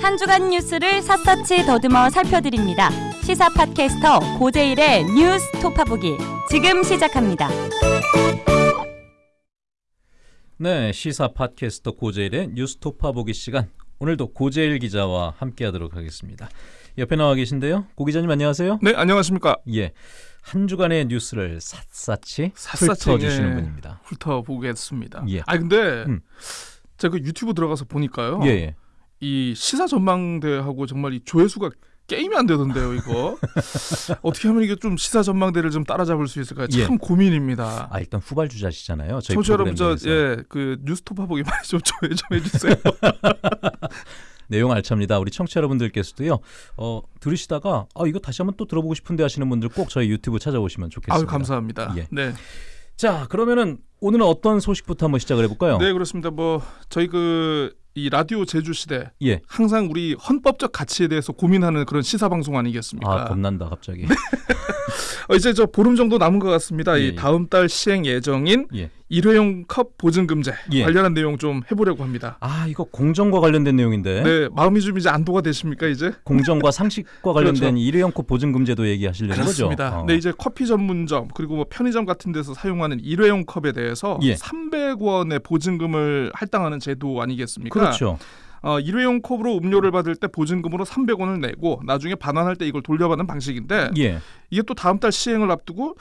한 주간 뉴스를 샅샅이 더듬어 살펴드립니다. 시사 팟캐스터 고재일의 뉴스 톱파보기 지금 시작합니다. 네, 시사 팟캐스터 고재일의 뉴스 톱파보기 시간. 오늘도 고재일 기자와 함께하도록 하겠습니다. 옆에 나와 계신데요, 고 기자님 안녕하세요. 네, 안녕하십니까. 예, 한 주간의 뉴스를 샅샅이 샅샅이, 훑어주시는 예. 분입니다. 훑어보겠습니다. 예. 아 근데 음. 제가 그 유튜브 들어가서 보니까요. 예, 예. 이 시사 전망대하고 정말 이 조회수가 게임이 안 되던데요, 이거. 어떻게 하면 이게 좀 시사 전망대를 좀 따라잡을 수 있을까? 참 예. 고민입니다. 아 일단 후발주자시잖아요. 저희 청취자 여러분 저. 예, 그 뉴스톱 하보기 많이 좀 조회 좀 해주세요. 내용 알찹니다. 우리 청취자 여러분들께서도요. 어, 들으시다가 아 이거 다시 한번 또 들어보고 싶은데 하시는 분들 꼭 저희 유튜브 찾아오시면 좋겠습니다. 아유 감사합니다. 예. 네, 자, 그러면은 오늘은 어떤 소식부터 한번 시작을 해볼까요? 네 그렇습니다. 뭐 저희 그 이 라디오 제주 시대 예. 항상 우리 헌법적 가치에 대해서 고민하는 그런 시사 방송 아니겠습니까? 아 겁난다 갑자기. 어, 이제 저 보름 정도 남은 것 같습니다. 예, 이 예. 다음 달 시행 예정인 예. 일회용 컵 보증 금제 예. 관련한 내용 좀 해보려고 합니다. 아 이거 공정과 관련된 내용인데. 네, 마음이 좀 이제 안도가 되십니까 이제? 공정과 상식과 관련된 그렇죠. 일회용 컵 보증 금제도 얘기하시려는 그렇습니다. 거죠. 어. 네, 이제 커피 전문점 그리고 뭐 편의점 같은 데서 사용하는 일회용 컵에 대해서 예. 300원의 보증금을 할당하는 제도 아니겠습니까? 그렇죠. 어, 일회용 컵으로 음료를 받을 때 보증금으로 300원을 내고 나중에 반환할 때 이걸 돌려받는 방식인데 예. 이게 또 다음 달 시행을 앞두고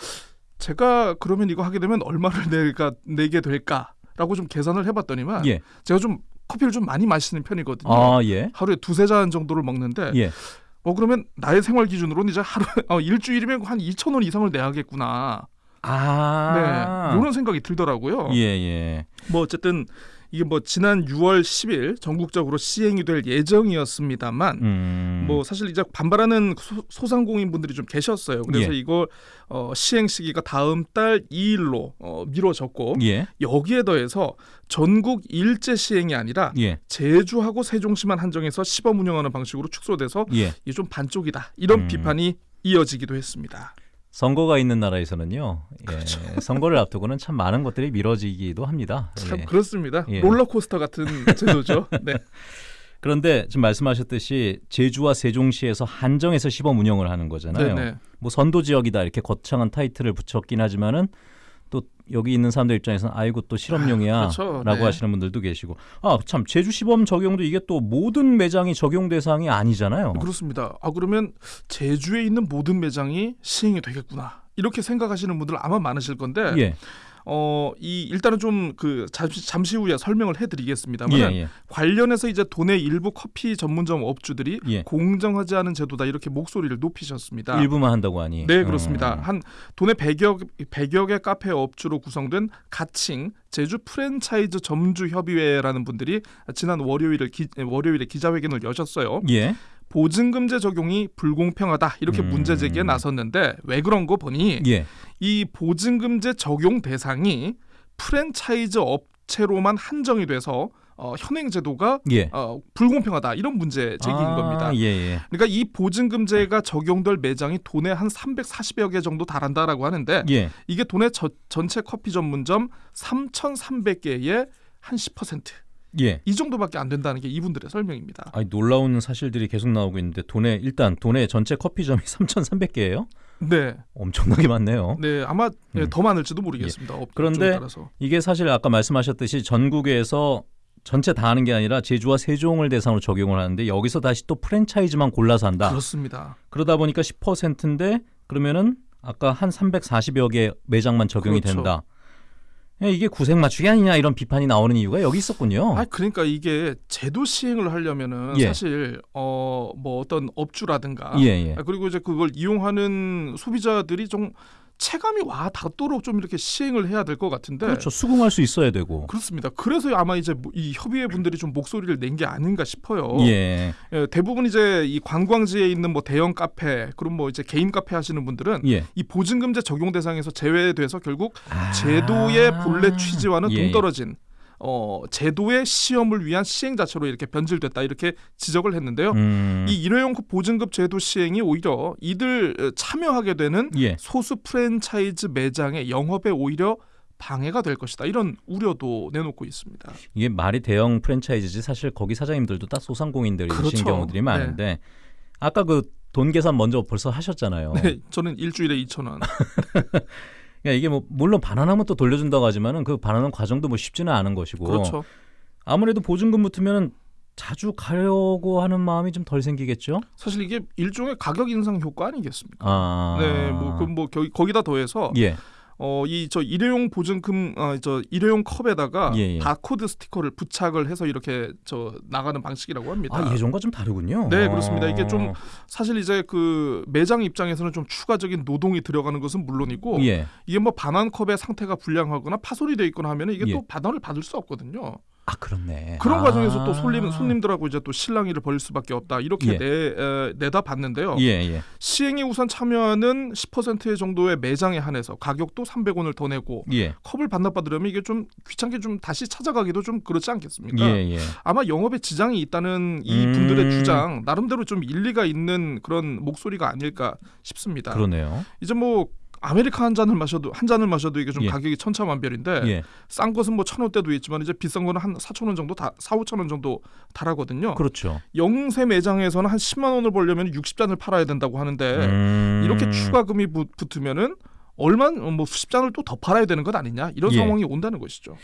제가 그러면 이거 하게 되면 얼마를 내가 내게 될까라고 좀 계산을 해봤더니만 예. 제가 좀 커피를 좀 많이 마시는 편이거든요. 아 예. 하루에 두세 잔 정도를 먹는데 예. 어 그러면 나의 생활 기준으로는 이제 하루 어, 일주일이면 한 2천 원 이상을 내야겠구나. 아. 네, 이런 생각이 들더라고요. 예 예. 뭐 어쨌든 이게 뭐 지난 6월 10일 전국적으로 시행이 될 예정이었습니다만 음. 뭐 사실 이제 반발하는 소, 소상공인 분들이 좀 계셨어요. 그래서 예. 이거 어, 시행 시기가 다음 달 2일로 어, 미뤄졌고 예. 여기에 더해서 전국 일제 시행이 아니라 예. 제주하고 세종시만 한정해서 시범 운영하는 방식으로 축소돼서 예. 이게 좀 반쪽이다 이런 음. 비판이 이어지기도 했습니다. 선거가 있는 나라에서는요. 예. 그렇죠. 선거를 앞두고는 참 많은 것들이 미뤄지기도 합니다. 참 예. 그렇습니다. 예. 롤러코스터 같은 제도죠. 네. 그런데 지금 말씀하셨듯이 제주와 세종시에서 한정해서 시범 운영을 하는 거잖아요. 네네. 뭐 선도 지역이다 이렇게 거창한 타이틀을 붙였긴 하지만은 또 여기 있는 사람들 입장에서는 아이고 또 실험용이야라고 그렇죠. 네. 하시는 분들도 계시고 아 참 제주 시범 적용도 이게 또 모든 매장이 적용 대상이 아니잖아요. 그렇습니다. 아 그러면 제주에 있는 모든 매장이 시행이 되겠구나 이렇게 생각하시는 분들 아마 많으실 건데 예, 어 이 일단은 좀 그 잠시, 잠시 후에 설명을 해드리겠습니다만 예, 예, 관련해서 이제 도내 일부 커피 전문점 업주들이 예. 공정하지 않은 제도다 이렇게 목소리를 높이셨습니다. 일부만 한다고 하니. 네 그렇습니다. 음. 한 도내 100여, 100여 개 카페 업주로 구성된 가칭 제주 프랜차이즈 점주 협의회라는 분들이 지난 월요일에 기, 월요일에 기자회견을 여셨어요. 예, 보증금제 적용이 불공평하다 이렇게 음. 문제 제기에 나섰는데 왜 그런 거 보니 예, 이 보증금제 적용 대상이 프랜차이즈 업체로만 한정이 돼서 어, 현행 제도가 예. 어, 불공평하다 이런 문제 제기인 아, 겁니다. 예, 예. 그러니까 이 보증금제가 적용될 매장이 도내 한 340여 개 정도 달한다라고 하는데 예. 이게 도내 저- 전체 커피 전문점 3,300개의 한 10%. 예. 이 정도밖에 안 된다는 게 이분들의 설명입니다. 아니 놀라운 사실들이 계속 나오고 있는데 도내 일단 도내 전체 커피점이 3,300개예요. 네, 엄청나게 많네요. 네 아마 예, 음. 더 많을지도 모르겠습니다. 업- 그런데. 이게 사실 아까 말씀하셨듯이 전국에서 전체 다 하는 게 아니라 제주와 세종을 대상으로 적용을 하는데 여기서 다시 또 프랜차이즈만 골라서 한다. 그렇습니다. 그러다 보니까 10%인데 그러면은 아까 한 340여 개 매장만 적용이 그렇죠. 된다. 야, 이게 구색 맞추기 아니냐 이런 비판이 나오는 이유가 여기 있었군요. 아 그러니까 이게 제도 시행을 하려면은 예. 사실 어뭐 어떤 업주라든가 예, 예. 아, 그리고 이제 그걸 이용하는 소비자들이 좀 체감이 와 닿도록 좀 이렇게 시행을 해야 될 것 같은데 그렇죠. 수긍할 수 있어야 되고. 그렇습니다. 그래서 아마 이제 뭐이 협의회 분들이 좀 목소리를 낸 게 아닌가 싶어요. 예. 예, 대부분 이제 이 관광지에 있는 뭐 대형 카페 그럼 뭐 이제 개인 카페 하시는 분들은 예. 이 보증금제 적용 대상에서 제외돼서 결국 아. 제도의 본래 취지와는 예, 동떨어진 어, 제도의 시험을 위한 시행 자체로 이렇게 변질됐다 이렇게 지적을 했는데요. 음. 이 일회용 보증급 제도 시행이 오히려 이들 어, 참여하게 되는 예. 소수 프랜차이즈 매장의 영업에 오히려 방해가 될 것이다. 이런 우려도 내놓고 있습니다. 이게 말이 대형 프랜차이즈지 사실 거기 사장님들도 다 소상공인들이신 그렇죠. 경우들이 많은데 아까 그 돈 계산 먼저 벌써 하셨잖아요. 네, 저는 일주일에 2천 원. 그러니까 이게 뭐 물론 반환하면 또 돌려준다고 하지만은 그 반환하는 과정도 뭐 쉽지는 않은 것이고 그렇죠. 아무래도 보증금 붙으면 자주 가려고 하는 마음이 좀 덜 생기겠죠. 사실 이게 일종의 가격 인상 효과 아니겠습니까? 아, 네, 뭐그뭐 거기다 더해서 예, 어 이 저 일회용 보증금 어 저 일회용 컵에다가 예, 예. 바코드 스티커를 부착을 해서 이렇게 저 나가는 방식이라고 합니다. 아 예전과 좀 다르군요. 네, 그렇습니다. 이게 좀 어, 사실 이제 그 매장 입장에서는 좀 추가적인 노동이 들어가는 것은 물론이고 예, 이게 뭐 반환 컵의 상태가 불량하거나 파손이 돼 있거나 하면 이게 예. 또 반환을 받을 수 없거든요. 아 그렇네. 그런 아. 과정에서 또 손님 손님들하고 이제 또 실랑이를 벌일 수밖에 없다 이렇게 예. 내 에, 내다 봤는데요. 예, 예, 시행에 우선 참여하는 10% 정도의 매장에 한해서 가격도 300원을 더 내고 예, 컵을 반납받으려면 이게 좀 귀찮게 좀 다시 찾아가기도 좀 그렇지 않겠습니까? 예, 예. 아마 영업에 지장이 있다는 이 음. 분들의 주장 나름대로 좀 일리가 있는 그런 목소리가 아닐까 싶습니다. 그러네요. 이제 뭐 아메리카 한 잔을 마셔도 한 잔을 마셔도 이게 좀 예. 가격이 천차만별인데 예, 싼 것은 뭐 천 원대도 있지만 이제 비싼 거는 한 사천 원 정도 다 사오천 원 정도 달하거든요. 그렇죠. 영세 매장에서는 한 10만 원을 벌려면 60잔을 팔아야 된다고 하는데 음. 네. 이렇게 추가금이 붙- 붙으면은 얼마 뭐 수십 잔을 또 더 팔아야 되는 것 아니냐 이런 예. 상황이 온다는 것이죠.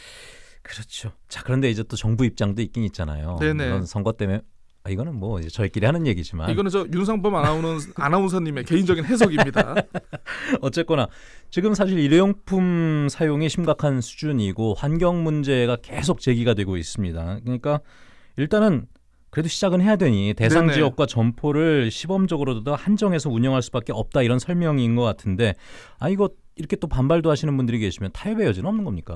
그렇죠. 자 그런데 이제 또 정부 입장도 있긴 있잖아요. 네네. 선거 때문에 아, 이거는 뭐 이제 저희끼리 하는 얘기지만 이거는 저 윤상범 아나운서 아나운서님의 개인적인 해석입니다. 어쨌거나 지금 사실 일회용품 사용이 심각한 수준이고 환경 문제가 계속 제기가 되고 있습니다. 그러니까 일단은 그래도 시작은 해야 되니 대상 네네. 지역과 점포를 시범적으로도 한정해서 운영할 수밖에 없다 이런 설명인 것 같은데 아 이거 이렇게 또 반발도 하시는 분들이 계시면 타협의 여지는 없는 겁니까?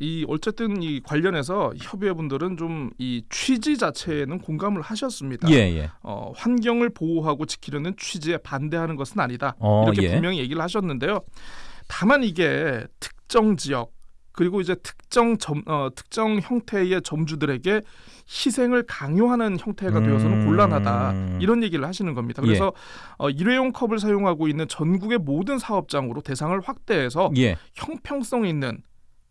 이 어쨌든 이 관련해서 협의회분들은 좀 이 취지 자체에는 공감을 하셨습니다. 예 예. 어, 환경을 보호하고 지키려는 취지에 반대하는 것은 아니다. 어, 이렇게 예. 분명히 얘기를 하셨는데요. 다만 이게 특정 지역 그리고 이제 특정 점, 어, 특정 형태의 점주들에게 희생을 강요하는 형태가 되어서는 음. 곤란하다 이런 얘기를 하시는 겁니다. 그래서 예. 어, 일회용 컵을 사용하고 있는 전국의 모든 사업장으로 대상을 확대해서 예. 형평성 있는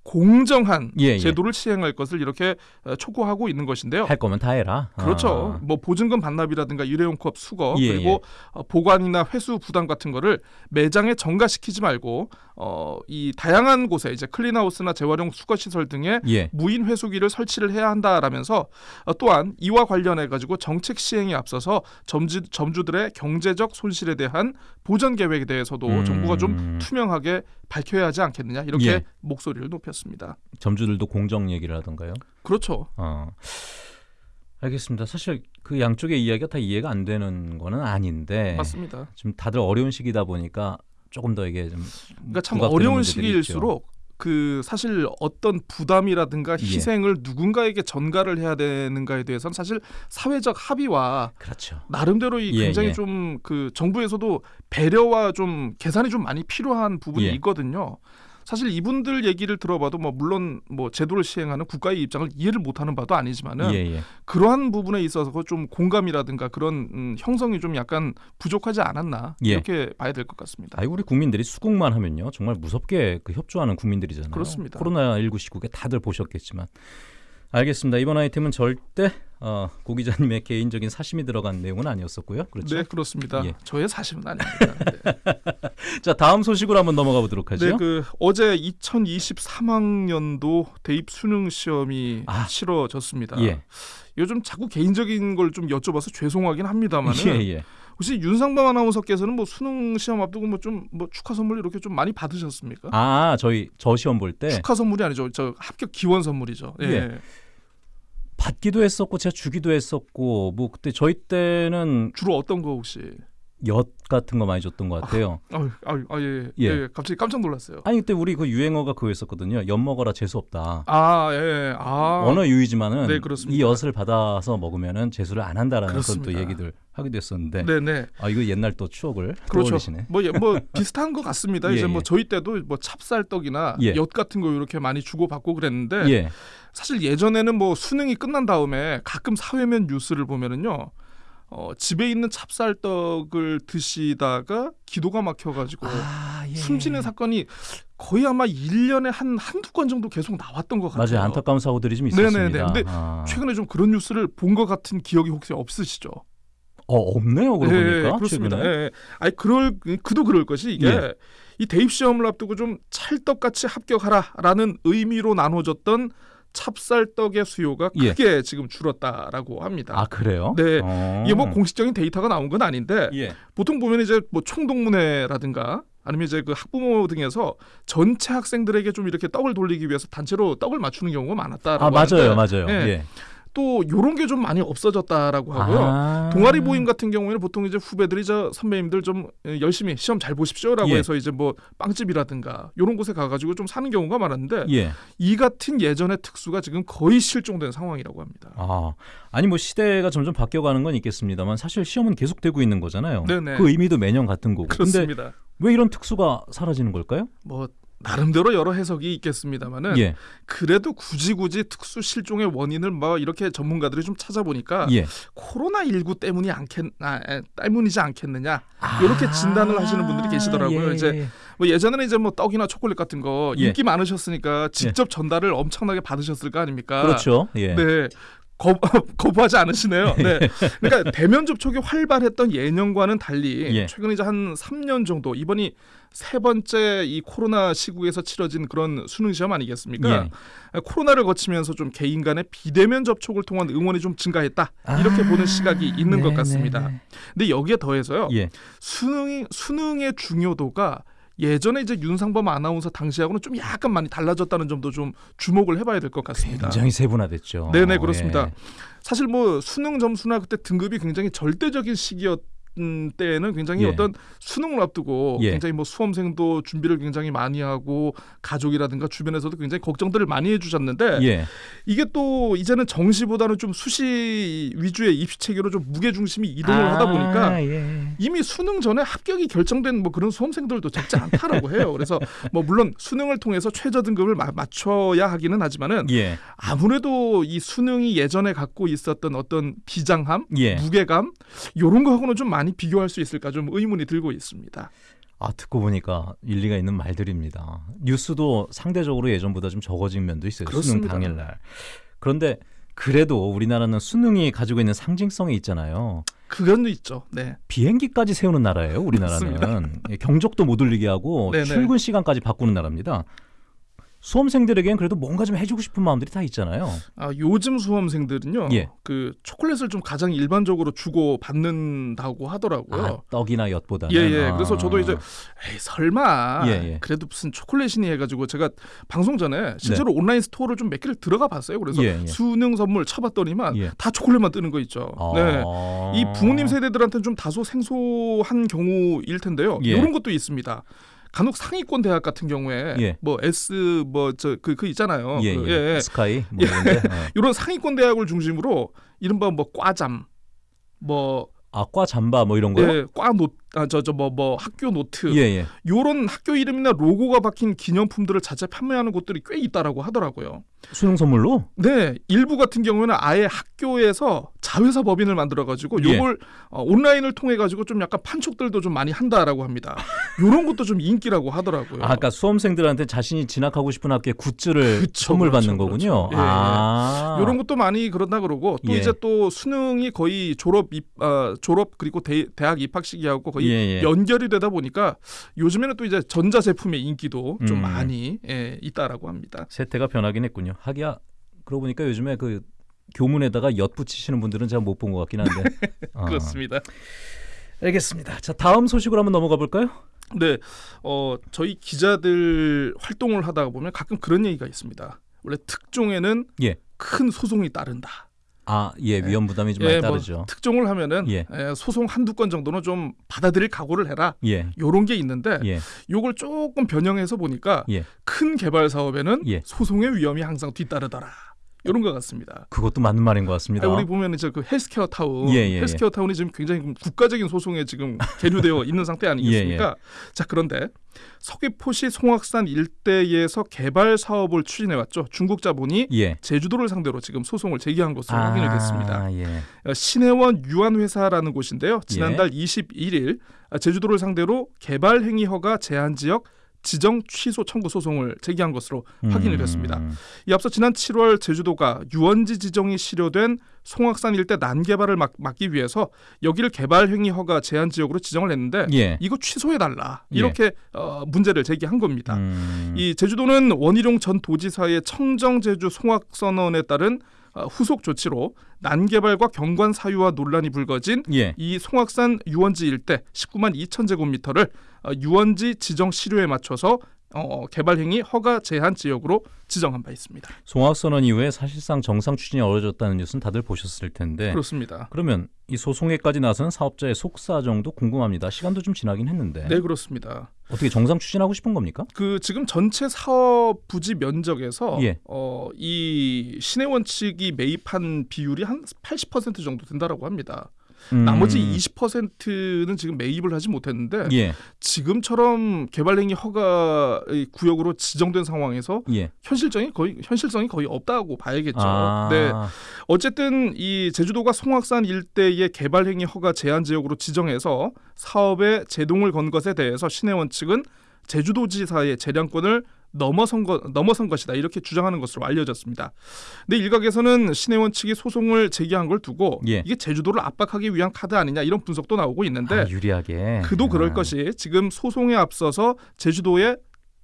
공정한 예, 예. 제도를 시행할 것을 이렇게 어, 촉구하고 있는 것인데요. 할 거면 다 해라. 그렇죠. 아. 뭐 보증금 반납이라든가 일회용 컵 수거 예, 그리고 예. 어, 보관이나 회수 부담 같은 거를 매장에 전가시키지 말고 어, 이 다양한 곳에 이제 클린하우스나 재활용 수거 시설 등의 예. 무인 회수기를 설치를 해야 한다라면서 어, 또한 이와 관련해 가지고 정책 시행에 앞서서 점주, 점주들의 경제적 손실에 대한 보전 계획에 대해서도 음. 정부가 좀 투명하게 밝혀야 하지 않겠느냐 이렇게 예. 목소리를 높였습니다. 점주들도 공정 얘기를 하던가요? 그렇죠. 어. 알겠습니다. 사실 그 양쪽의 이야기가 다 이해가 안 되는 거는 아닌데 맞습니다. 지금 다들 어려운 시기다 보니까 조금 더 이게 좀 그러니까 참 어려운 시기일수록 그 사실 어떤 부담이라든가 예. 희생을 누군가에게 전가를 해야 되는가에 대해서는 사실 사회적 합의와. 그렇죠. 나름대로 이 예, 굉장히 예. 좀그 정부에서도 배려와 좀 계산이 좀 많이 필요한 부분이 예. 있거든요. 사실 이분들 얘기를 들어봐도 뭐 물론 뭐 제도를 시행하는 국가의 입장을 이해를 못하는 바도 아니지만은 예, 예. 그러한 부분에 있어서 좀 공감이라든가 그런 음, 형성이 좀 약간 부족하지 않았나 예. 이렇게 봐야 될 것 같습니다. 아이 우리 국민들이 수국만 하면요 정말 무섭게 그 협조하는 국민들이잖아요. 그렇습니다. 코로나 19 시국에 다들 보셨겠지만 알겠습니다. 이번 아이템은 절대 어, 고 기자님의 개인적인 사심이 들어간 내용은 아니었었고요. 그렇죠? 네 그렇습니다. 예. 저의 사심은 아닙니다. 네. 자 다음 소식으로 한번 넘어가 보도록 하죠. 네, 그 어제 2023학년도 대입 수능 시험이 아. 치러졌습니다. 예. 요즘 자꾸 개인적인 걸 좀 여쭤봐서 죄송하긴 합니다만은 예, 예. 혹시 윤상범 아나운서께서는 뭐 수능 시험 앞두고 뭐좀뭐 축하 선물 이렇게 좀 많이 받으셨습니까? 아 저희 저 시험 볼 때 축하 선물이 아니죠. 저 합격 기원 선물이죠. 예. 예. 받기도 했었고 제가 주기도 했었고 뭐 그때 저희 때는 주로 어떤 거 혹시? 엿 같은 거 많이 줬던 것 같아요. 아유, 아유, 아, 예, 예. 갑자기 깜짝 놀랐어요. 아니 그때 우리 그 유행어가 그거였었거든요. 엿 먹어라 재수 없다. 아, 예, 아, 언어 유의지만은 네. 이 엿을 받아서 먹으면은 재수를 안 한다라는 그런 또. 얘기들 하기도 했었는데 네, 네. 아 이거 옛날 또 추억을 그렇죠. 뭐, 예, 뭐 비슷한 것 같습니다. 예, 이제 뭐 예. 저희 때도 뭐 찹쌀떡이나 예. 엿 같은 거 이렇게 많이 주고 받고 그랬는데 예. 사실 예전에는 뭐 수능이 끝난 다음에 가끔 사회면 뉴스를 보면은요. 어, 집에 있는 찹쌀떡을 드시다가 기도가 막혀가지고 아, 예. 숨지는 사건이 거의 아마 1년에 한 한두 건 정도 계속 나왔던 것 같아요. 맞아요. 안타까운 사고들이 좀 네네네. 있었습니다. 근데 아. 최근에 좀 그런 뉴스를 본 것 같은 기억이 혹시 없으시죠? 어, 없네요. 그러고 예, 보니까 그렇습니다. 예, 예. 아니 그럴 그도 그럴 것이 이게 예. 이 대입 시험을 앞두고 좀 찰떡같이 합격하라라는 의미로 나눠졌던 찹쌀떡의 수요가 예. 크게 지금 줄었다라고 합니다. 아 그래요? 네. 어. 이게 뭐 공식적인 데이터가 나온 건 아닌데 예. 보통 보면 이제 뭐 총동문회라든가 아니면 이제 그 학부모 등에서 전체 학생들에게 좀 이렇게 떡을 돌리기 위해서 단체로 떡을 맞추는 경우가 많았다라고 아 맞아요, 하는데 맞아요. 예. 예. 또 요런 게 좀 많이 없어졌다라고 하고요. 아. 동아리 모임 같은 경우에는 보통 이제 후배들이 저 선배님들 좀 에, 열심히 시험 잘 보십시오라고 예. 해서 이제 뭐 빵집이라든가 요런 곳에 가가지고 좀 사는 경우가 많았는데 예. 이 같은 예전의 특수가 지금 거의 실종된 상황이라고 합니다. 아 아니 뭐 시대가 점점 바뀌어가는 건 있겠습니다만 사실 시험은 계속되고 있는 거잖아요. 네네. 그 의미도 매년 같은 거고. 그렇습니다. 왜 이런 특수가 사라지는 걸까요? 뭐 나름대로 여러 해석이 있겠습니다만은 예. 그래도 굳이 굳이 특수 실종의 원인을 뭐 이렇게 전문가들이 좀 찾아보니까 예. 코로나 19 때문이 않겠 아, 에, 때문이지 않겠느냐 이렇게 진단을 하시는 분들이 계시더라고요. 예, 이제 예. 뭐 예전에는 이제 뭐 떡이나 초콜릿 같은 거 예. 인기 많으셨으니까 직접 전달을 엄청나게 받으셨을 거 아닙니까? 그렇죠. 예. 네. 거, 거부하지 않으시네요. 네. 그러니까 대면 접촉이 활발했던 예년과는 달리 예. 최근 이제 한 3년 정도 이번이 세 번째 이 코로나 시국에서 치러진 그런 수능 시험 아니겠습니까? 예. 코로나를 거치면서 좀 개인 간의 비대면 접촉을 통한 응원이 좀 증가했다. 이렇게 보는 시각이 있는 것 네, 같습니다. 네, 네. 근데 여기에 더해서요. 예. 수능이 수능의 중요도가 예전에 이제 윤상범 아나운서 당시하고는 좀 약간 많이 달라졌다는 점도 좀 주목을 해봐야 될 것 같습니다. 굉장히 세분화됐죠. 네네 그렇습니다. 예. 사실 뭐 수능 점수나 그때 등급이 굉장히 절대적인 시기였. 음, 때에는 굉장히 예. 어떤 수능을 앞두고 예. 굉장히 뭐 수험생도 준비를 굉장히 많이 하고 가족이라든가 주변에서도 굉장히 걱정들을 많이 해주셨는데 예. 이게 또 이제는 정시보다는 좀 수시 위주의 입시 체계로 좀 무게 중심이 이동을 아, 하다 보니까 예. 이미 수능 전에 합격이 결정된 뭐 그런 수험생들도 적지 않다라고 해요. 그래서 뭐 물론 수능을 통해서 최저 등급을 마- 맞춰야 하기는 하지만은 예. 아무래도 이 수능이 예전에 갖고 있었던 어떤 비장함, 예. 무게감 이런 거하고는 좀 많이 비교할 수 있을까 좀 의문이 들고 있습니다. 아 듣고 보니까 일리가 있는 말들입니다. 뉴스도 상대적으로 예전보다 좀 적어진 면도 있어요. 수능 그렇습니다. 당일날. 그런데 그래도 우리나라는 수능이 가지고 있는 상징성이 있잖아요. 그건 있죠. 네. 비행기까지 세우는 나라예요. 우리나라는 예, 경적도 못 울리게 하고 네네. 출근 시간까지 바꾸는 나라입니다. 수험생들에게는 그래도 뭔가 좀 해주고 싶은 마음들이 다 있잖아요. 아, 요즘 수험생들은요. 예. 그 초콜릿을 좀 가장 일반적으로 주고 받는다고 하더라고요. 아, 떡이나 엿보다는. 예, 예. 아. 그래서 저도 이제 에이, 설마 예, 예. 그래도 무슨 초콜릿이니 해가지고 제가 방송 전에 실제로 온라인 스토어를 좀 몇 개를 들어가 봤어요. 그래서 네. 예, 예. 수능 선물 쳐봤더니만 예. 다 초콜릿만 뜨는 거 있죠. 아. 네. 이 부모님 세대들한테는 좀 다소 생소한 경우일 텐데요. 예. 이런 것도 있습니다. 간혹 상위권 대학 같은 경우에 예. 뭐 S 뭐 저 그그 있잖아요. 예, 그, 예. SKY 뭐 이런데. 예. 이런 상위권 대학을 중심으로 이른바 뭐 과잠 뭐 아과 잠바 뭐 이런 거요? 예, 과 노 아 저 저 뭐 뭐 학교 노트 예, 예. 요런 학교 이름이나 로고가 박힌 기념품들을 자체 판매하는 곳들이 꽤 있다라고 하더라고요. 수능 선물로? 네, 일부 같은 경우에는 아예 학교에서 자회사 법인을 만들어 가지고 예. 요걸 어, 온라인을 통해 가지고 좀 약간 판촉들도 좀 많이 한다라고 합니다. 요런 것도 좀 인기라고 하더라고요. 아, 아까 수험생들한테 자신이 진학하고 싶은 학교의 굿즈를 그쵸, 선물 그렇죠, 받는 거군요. 그렇죠. 예, 예. 아. 요런 것도 많이 그런다 그러고 또 예. 이제 또 수능이 거의 졸업 입 어, 졸업 그리고 대, 대학 입학 시기하고 거의 예, 예. 연결이 되다 보니까 요즘에는 또 이제 전자 제품의 인기도 좀 음. 많이 예, 있다라고 합니다. 세태가 변하긴 했군요. 하기야 그러고 보니까 요즘에 그 교문에다가 엿 붙이시는 분들은 제가 못본 것 같긴 한데. 어. 그렇습니다. 알겠습니다. 자 다음 소식으로 한번 넘어가 볼까요? 네, 어, 저희 기자들 활동을 하다 보면 가끔 그런 얘기가 있습니다. 원래 특종에는 예. 큰 소송이 따른다. 아, 예, 위험 부담이 좀 많이 예, 뭐 따르죠. 특종을 하면은 예. 예, 소송 한두 건 정도는 좀 받아들일 각오를 해라. 예, 요런 게 있는데 예, 요걸 조금 변형해서 보니까 예. 큰 개발 사업에는 예. 소송의 위험이 항상 뒤따르더라. 이런 것 같습니다. 그것도 맞는 말인 것 같습니다. 아니, 우리 보면 이제 그 헬스케어 타운, 예, 예, 헬스케어 타운이 지금 굉장히 국가적인 소송에 지금 계류되어 있는 상태 예, 아니겠습니까? 자 그런데 서귀포시 송악산 일대에서 개발 사업을 추진해 왔죠. 중국 자본이 예. 제주도를 상대로 지금 소송을 제기한 것으로 확인이 됐습니다. 아, 예. 어, 신해원 유한회사라는 곳인데요. 지난달 예. 21일 제주도를 상대로 개발 행위 허가 제한 지역 지정 취소 청구 소송을 제기한 것으로 확인이 됐습니다. 음, 이 앞서 지난 7월 제주도가 유원지 지정이 실효된 송악산 일대 난개발을 막, 막기 위해서 여기를 개발 행위 허가 제한 지역으로 지정을 했는데 예. 이거 취소해 달라 예. 이렇게 어, 문제를 제기한 겁니다. 음, 이 제주도는 원희룡 전 도지사의 청정 제주 송악 선언에 따른 어, 후속 조치로 난개발과 경관 사유와 논란이 불거진 예. 이 송악산 유원지 일대 19만 2천 제곱미터를 어, 유원지 지정 시료에 맞춰서 어, 개발 행위 허가 제한 지역으로 지정한 바 있습니다. 송악 선언 이후에 사실상 정상 추진이 어려졌다는 뉴스는 다들 보셨을 텐데 그렇습니다. 그러면 이 소송에까지 나서는 사업자의 속사정도 궁금합니다. 시간도 좀 지나긴 했는데 네 그렇습니다. 어떻게 정상 추진하고 싶은 겁니까? 그 지금 전체 사업 부지 면적에서 예. 어, 이 신해원 측이 매입한 비율이 한 80% 정도 된다라고 합니다. 음, 나머지 20%는 지금 매입을 하지 못했는데 예. 지금처럼 개발행위 허가 구역으로 지정된 상황에서 예. 현실성이 거의 현실성이 거의 없다고 봐야겠죠. 아, 네. 어쨌든 이 제주도가 송악산 일대의 개발행위 허가 제한 지역으로 지정해서 사업에 제동을 건 것에 대해서 신해원 측은 제주도지사의 재량권을 넘어선 것 넘어선 것이다 이렇게 주장하는 것으로 알려졌습니다. 근데 일각에서는 신해원 측이 소송을 제기한 걸 두고 예. 이게 제주도를 압박하기 위한 카드 아니냐 이런 분석도 나오고 있는데 아, 유리하게. 그도 그럴 아, 것이 지금 소송에 앞서서 제주도에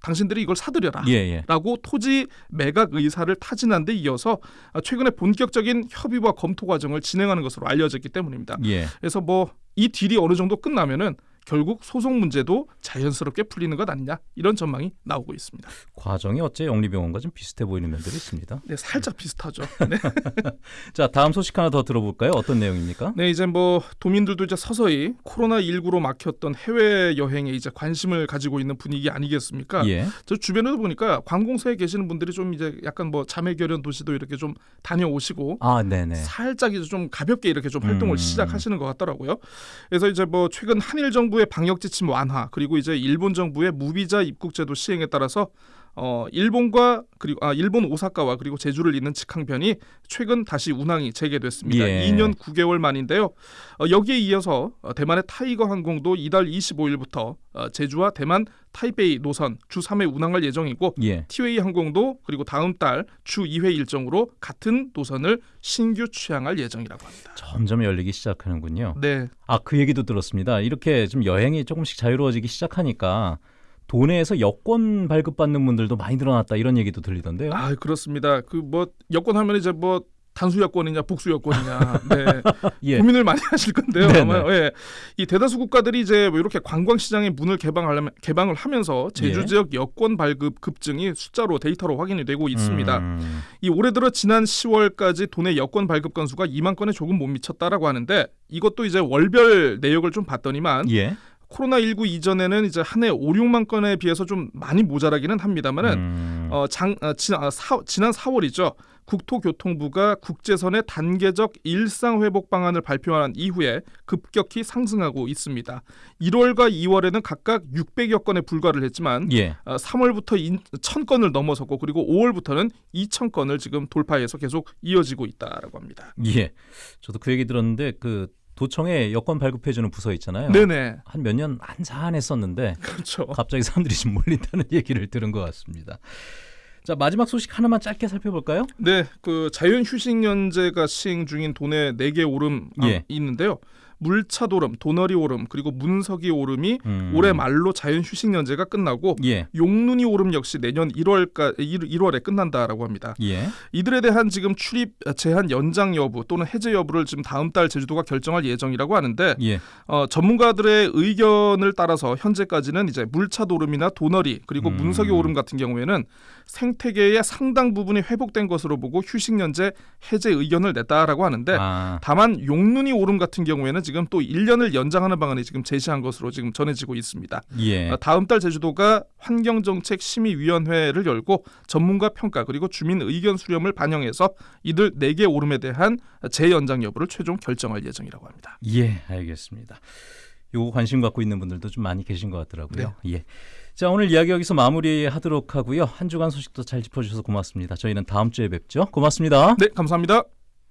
당신들이 이걸 사들여라. 예, 예. 라고 토지 매각 의사를 타진한 데 이어서 최근에 본격적인 협의와 검토 과정을 진행하는 것으로 알려졌기 때문입니다. 예. 그래서 뭐 이 딜이 어느 정도 끝나면은 결국 소송 문제도 자연스럽게 풀리는 것 아니냐 이런 전망이 나오고 있습니다. 과정이 어째 영리병원과 좀 비슷해 보이는 면들이 있습니다. 네, 살짝 비슷하죠. 네. 자, 다음 소식 하나 더 들어볼까요? 어떤 내용입니까? 네, 이제 뭐 도민들도 이제 서서히 코로나 19로 막혔던 해외 여행에 이제 관심을 가지고 있는 분위기 아니겠습니까? 예. 저 주변에도 보니까 관공서에 계시는 분들이 좀 이제 약간 뭐 자매결연 도시도 이렇게 좀 다녀오시고 아, 네네. 살짝 이제 좀 가볍게 이렇게 좀 활동을 음. 시작하시는 것 같더라고요. 그래서 이제 뭐 최근 한일 정부 의 방역 지침 완화 그리고 이제 일본 정부의 무비자 입국 제도 시행에 따라서 어 일본과 그리고 아 일본 오사카와 그리고 제주를 잇는 직항편이 최근 다시 운항이 재개됐습니다. 예. 2년 9개월 만인데요. 어, 여기에 이어서 어, 대만의 타이거 항공도 이달 25일부터 어, 제주와 대만 타이베이 노선 주 3회 운항할 예정이고 예. 티웨이 항공도 그리고 다음 달 주 2회 일정으로 같은 노선을 신규 취항할 예정이라고 합니다. 점점 열리기 시작하는군요. 네, 아, 그 얘기도 들었습니다. 이렇게 좀 여행이 조금씩 자유로워지기 시작하니까 도내에서 여권 발급받는 분들도 많이 늘어났다 이런 얘기도 들리던데요. 아 그렇습니다. 그 뭐 여권 하면 이제 뭐 단수 여권이냐 복수 여권이냐 네. 예. 고민을 많이 하실 건데요. 네네. 아마 예. 이 대다수 국가들이 이제 뭐 이렇게 관광 시장의 문을 개방하려면 개방을 하면서 제주 예. 지역 여권 발급 급증이 숫자로 데이터로 확인이 되고 있습니다. 음, 이 올해 들어 지난 10월까지 도내 여권 발급 건수가 2만 건에 조금 못 미쳤다라고 하는데 이것도 이제 월별 내역을 좀 봤더니만 예. 코로나19 이전에는 이제 한 해 5, 6만 건에 비해서 좀 많이 모자라기는 합니다만은 음, 어, 장, 어, 지난, 아, 사, 지난 4월이죠. 국토교통부가 국제선의 단계적 일상 회복 방안을 발표한 이후에 급격히 상승하고 있습니다. 1월과 2월에는 각각 600여 건에 불과를 했지만 예. 어, 3월부터 1000건을 넘어섰고 그리고 5월부터는 2000건을 지금 돌파해서 계속 이어지고 있다라고 합니다. 예. 저도 그 얘기 들었는데 그 도청에 여권 발급해 주는 부서 있잖아요. 네네. 한 몇 년 한산했었는데 그렇죠. 갑자기 사람들이 좀 몰린다는 얘기를 들은 것 같습니다. 자 마지막 소식 하나만 짧게 살펴볼까요? 네, 그 자연 휴식 연제가 시행 중인 도내 4개 오름 아, 예. 있는데요. 물차 도름, 도너리 오름, 그리고 문석이 오름이 음. 올해 말로 자연 휴식 연제가 끝나고 예. 용눈이 오름 역시 내년 1월까 1월에 끝난다라고 합니다. 예. 이들에 대한 지금 출입 제한 연장 여부 또는 해제 여부를 지금 다음 달 제주도가 결정할 예정이라고 하는데 예. 어, 전문가들의 의견을 따라서 현재까지는 이제 물차 도름이나 도너리 그리고 음. 문석이 오름 같은 경우에는 생태계의 상당 부분이 회복된 것으로 보고 휴식 연제 해제 의견을 냈다라고 하는데 아. 다만 용눈이 오름 같은 경우에는 지금 또 1년을 연장하는 방안이 지금 제시한 것으로 지금 전해지고 있습니다. 예. 아, 다음 달 제주도가 환경정책 심의위원회를 열고 전문가 평가 그리고 주민 의견 수렴을 반영해서 이들 4개 오름에 대한 재연장 여부를 최종 결정할 예정이라고 합니다. 예, 알겠습니다. 요거 관심 갖고 있는 분들도 좀 많이 계신 것 같더라고요. 예. 자, 오늘 이야기 여기서 마무리하도록 하고요. 한 주간 소식도 잘 짚어주셔서 고맙습니다. 저희는 다음 주에 뵙죠. 고맙습니다. 네, 감사합니다.